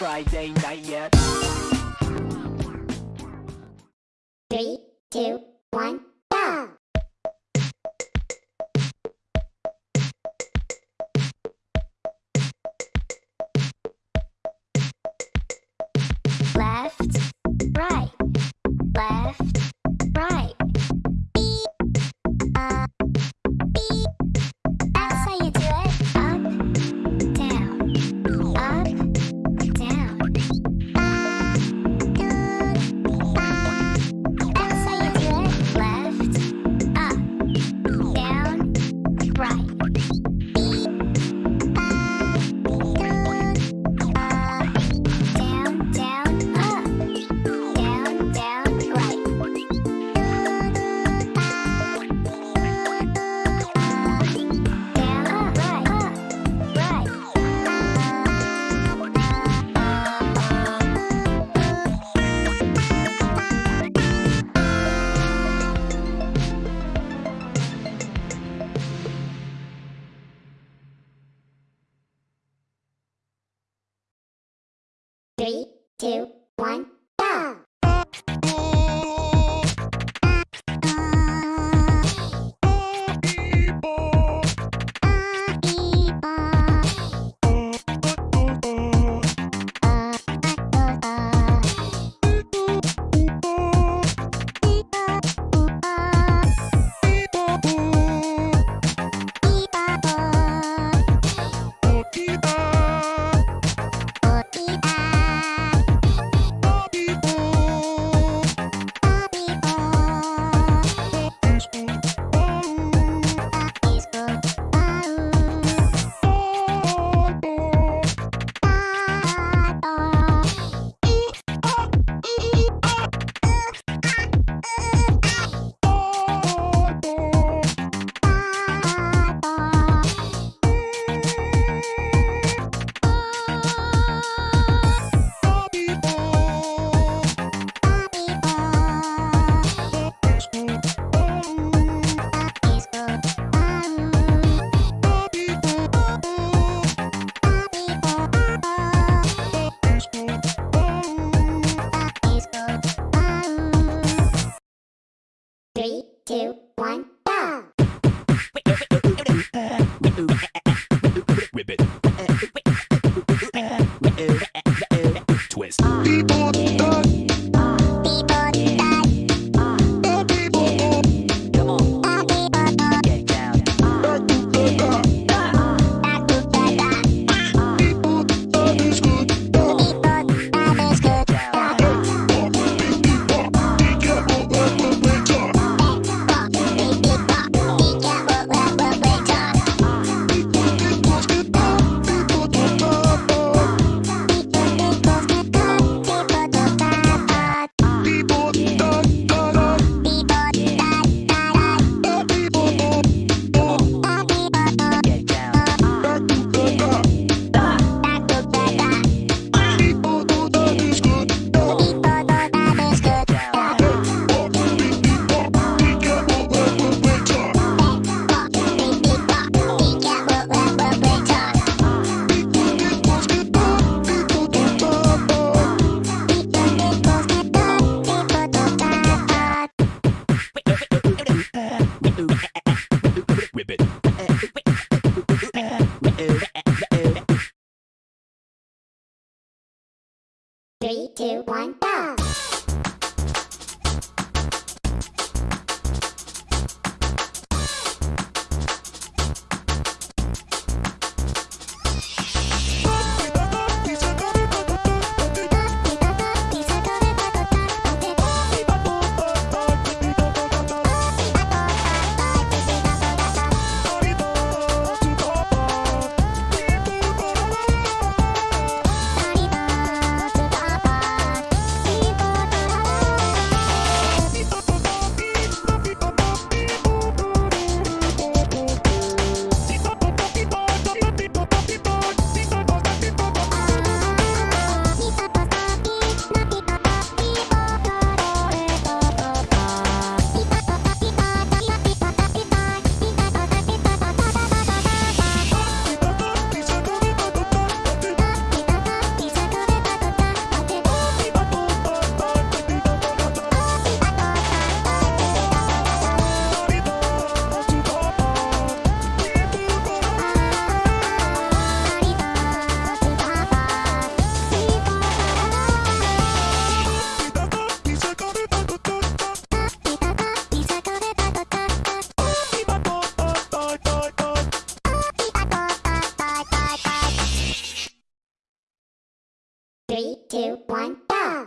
Friday night yet. Three, two, two, one, go! Three, two, one, go!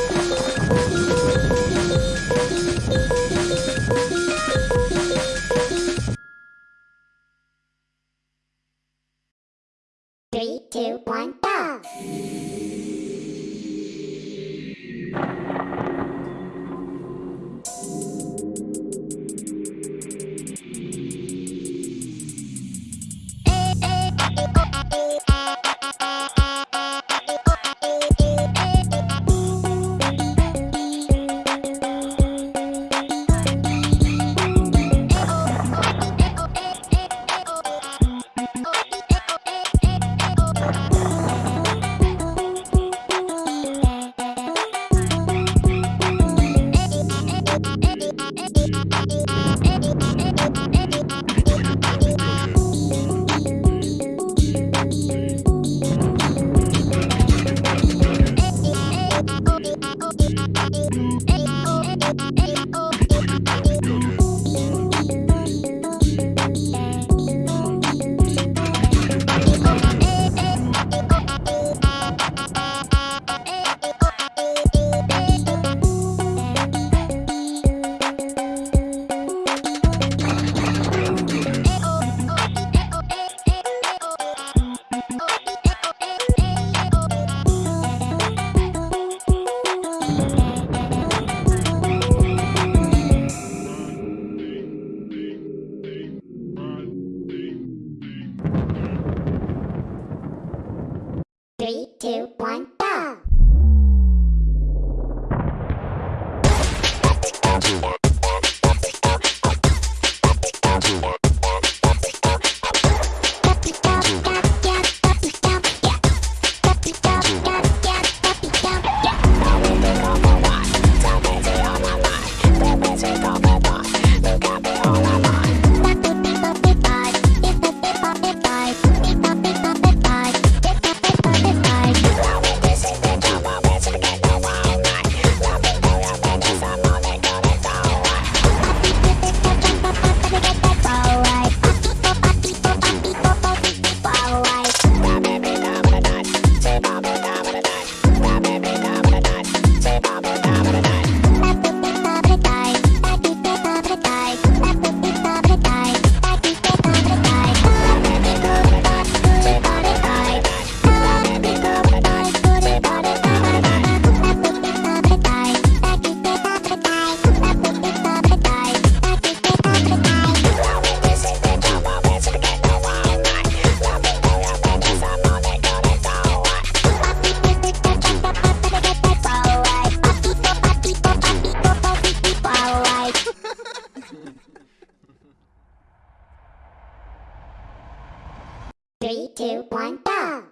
Three, two, one, go!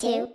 Two,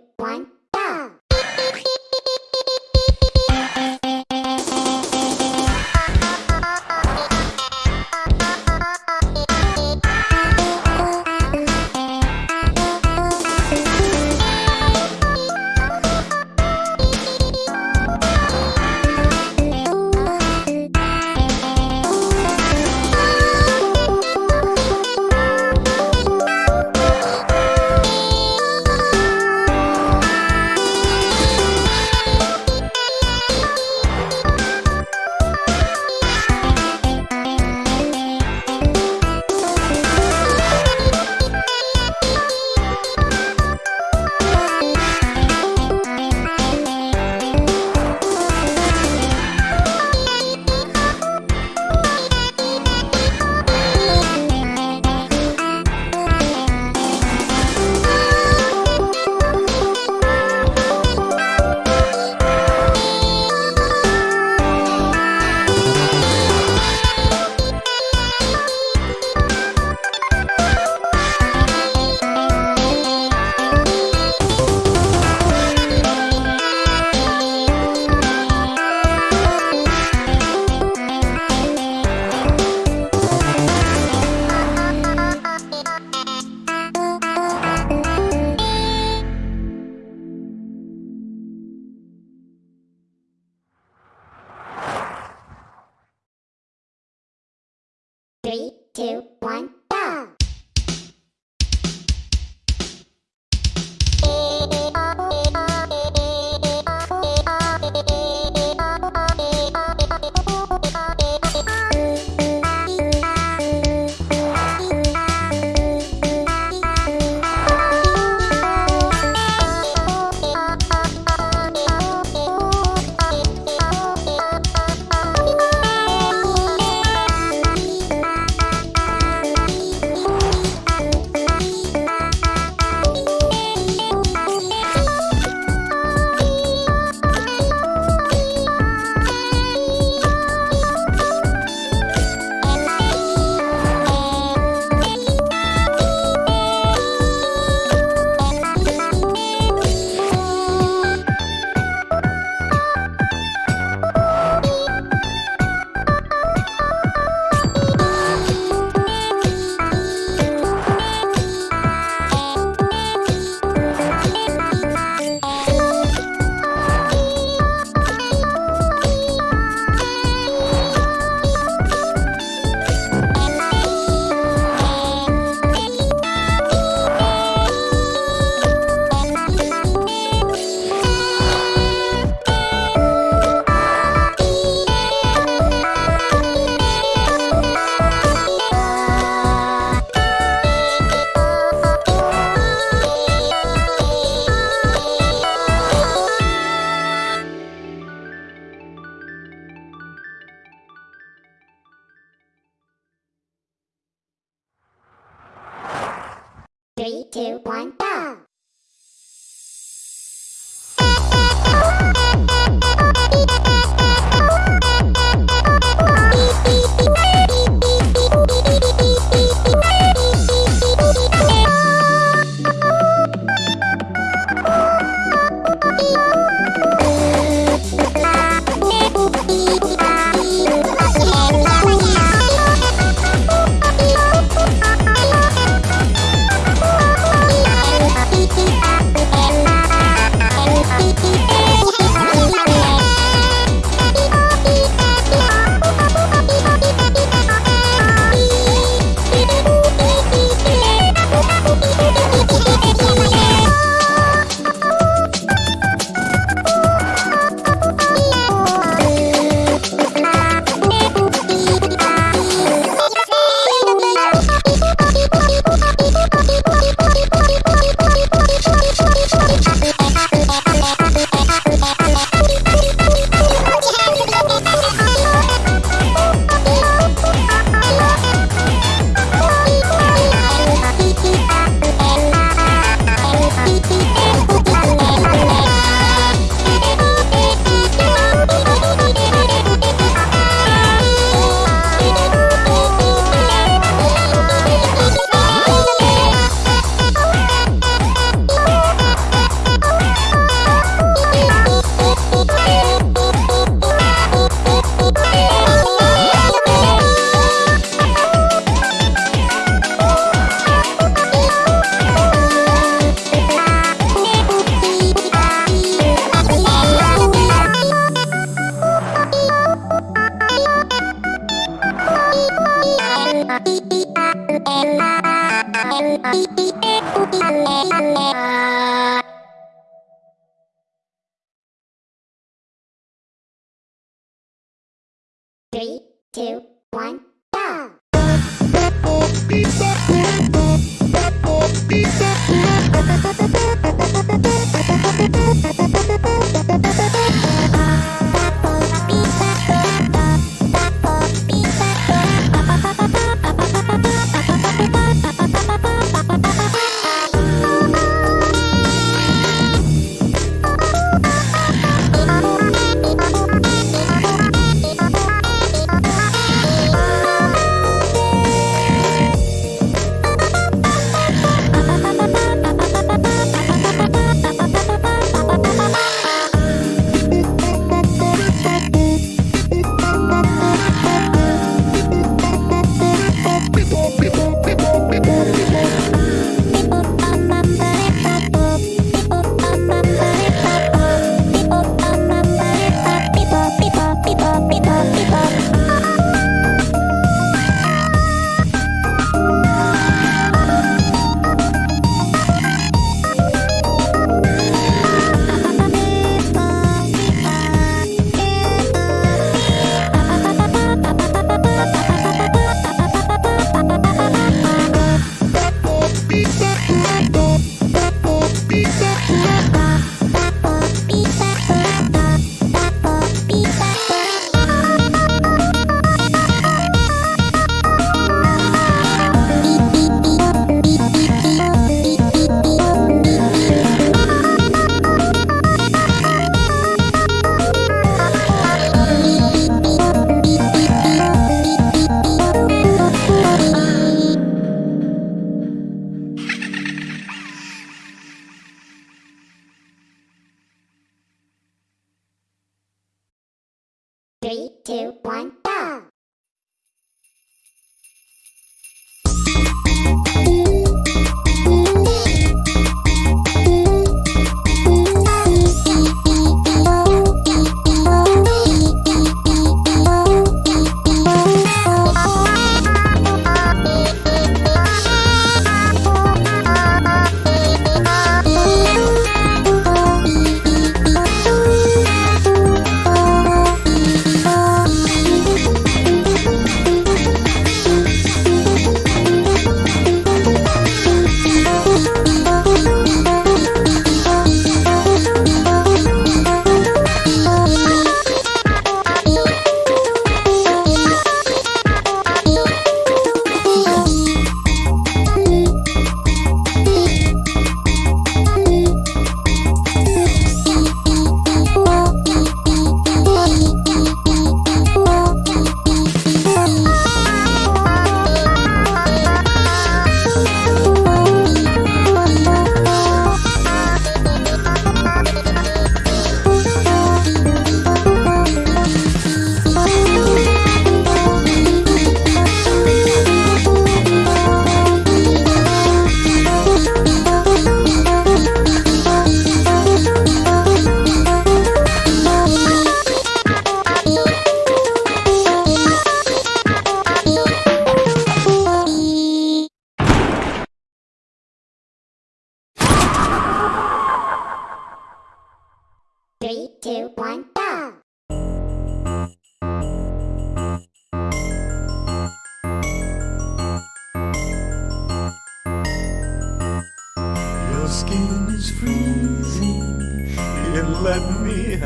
three, two, one, go!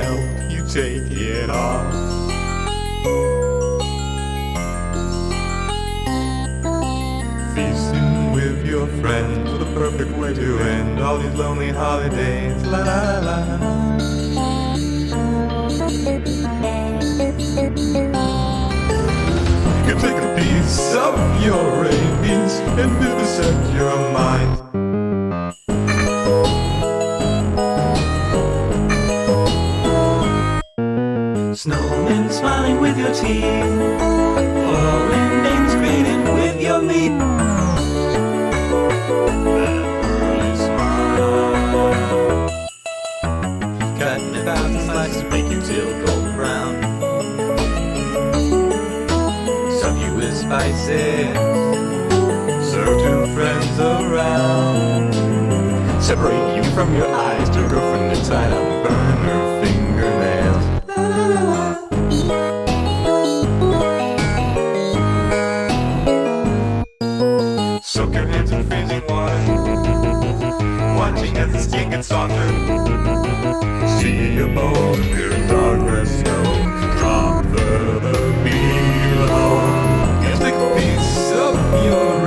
Help you take it off. Feasting with your friends, the perfect way to end all these lonely holidays. La la la. You can take a piece of your rabies and vivisect your mind. Snowmen smiling with your teeth. Foreign names greeting with your meat. Cutting slices, till golden brown. Stuff you with spices. Serve two friends around. Separate you from your eyes to girlfriend and up, burn as the skin. See a boat appear in dark snow. Drop the below. You take a piece of your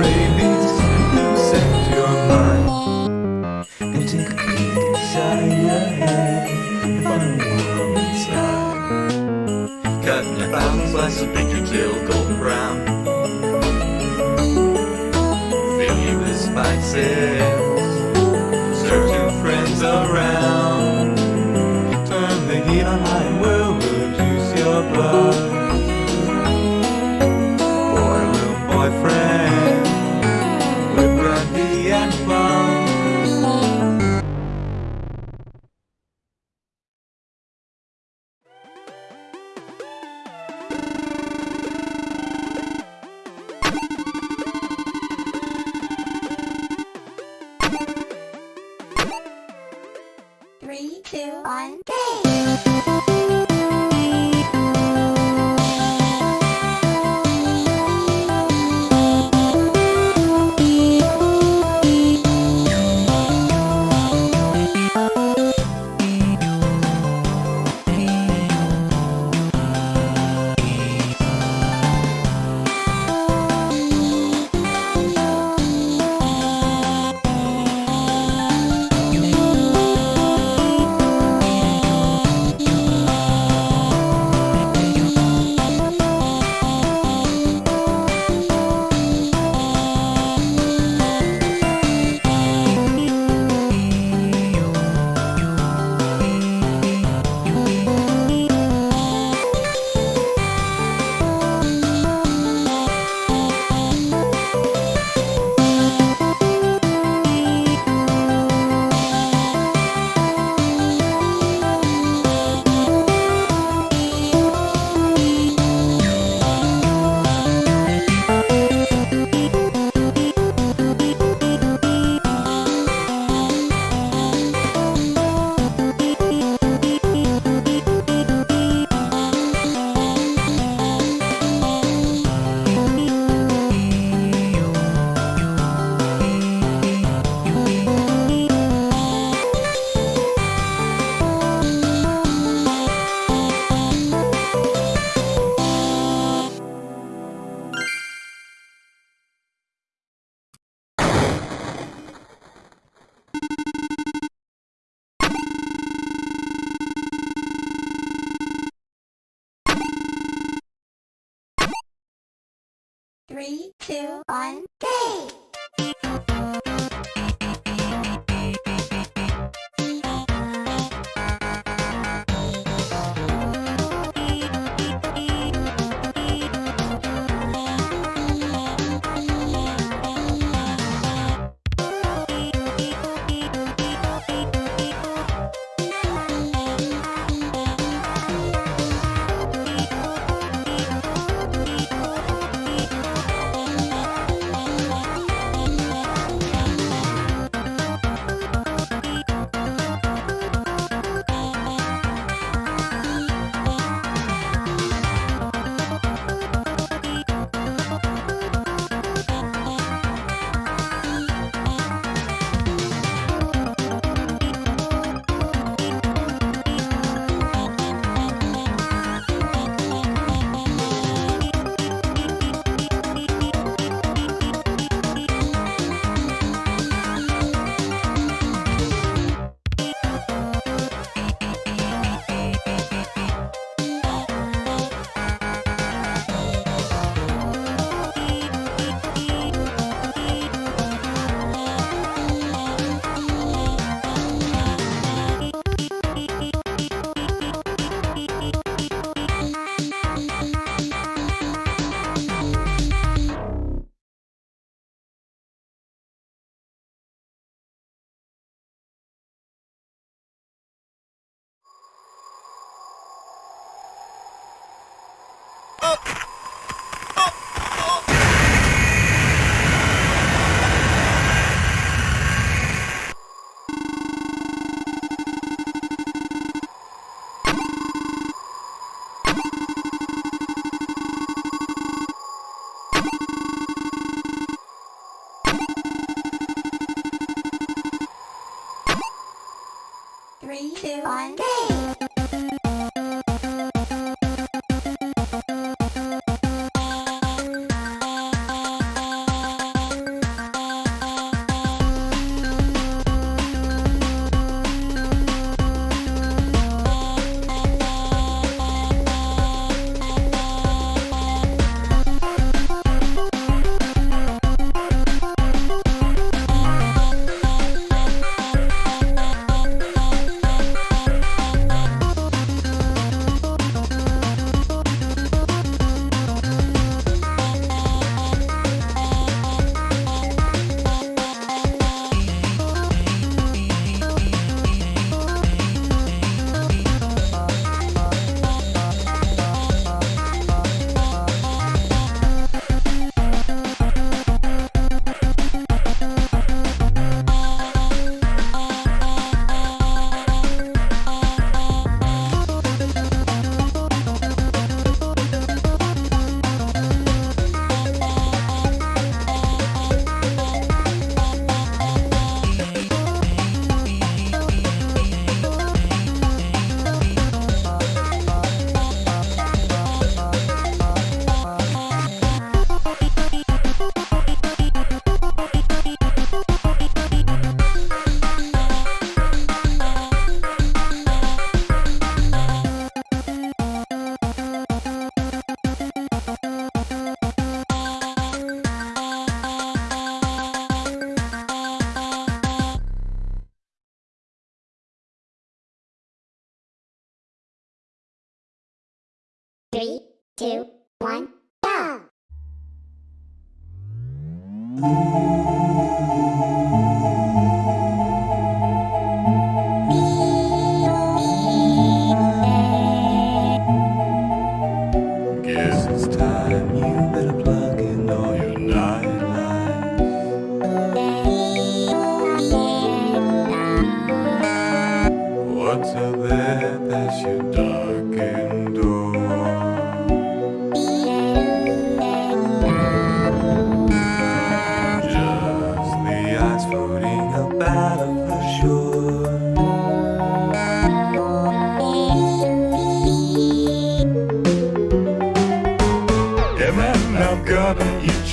two,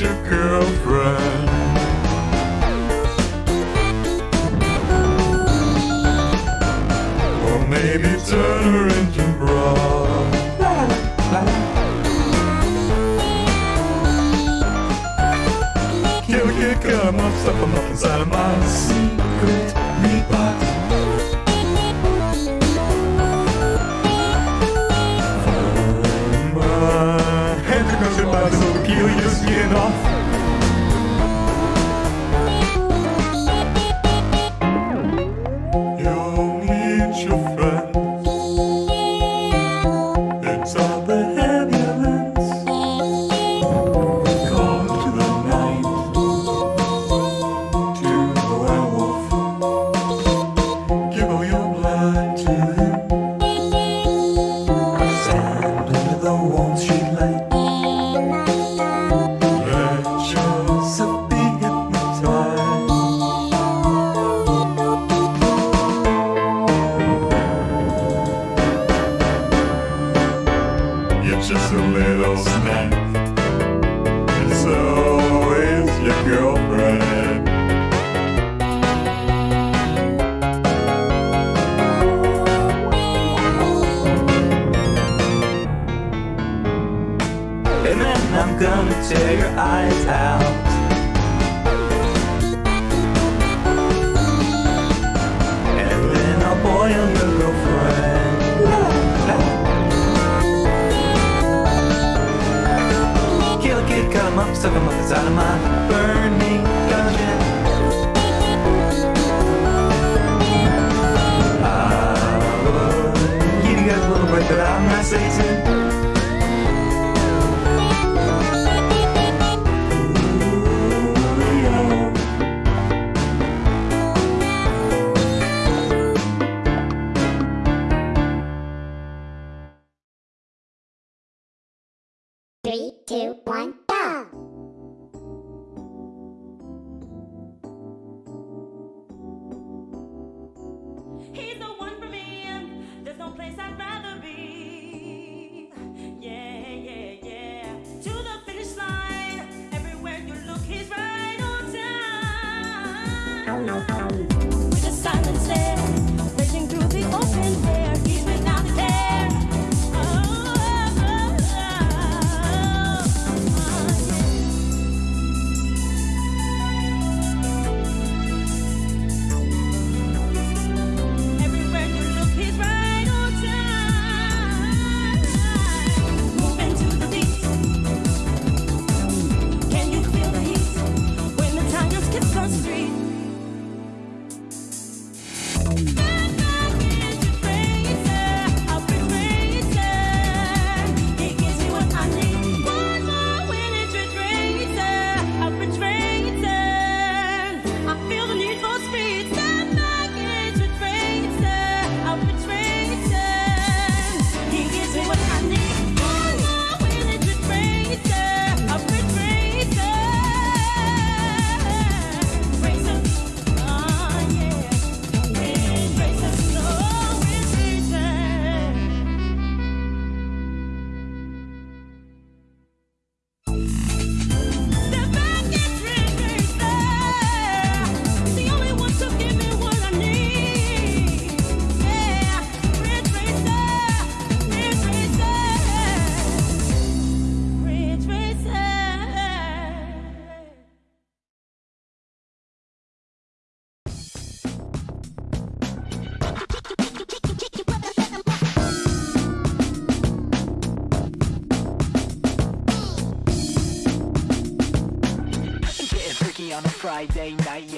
your girlfriend. Or maybe turn her into broth. Kill a kid, cut up, stuff him up inside of my your just a little snack. And so is your girlfriend. And then I'm gonna tear your eyes out. Stuff him up inside of my burning dungeon. I would give you guys a little break, but I'm not Satan. Night yet?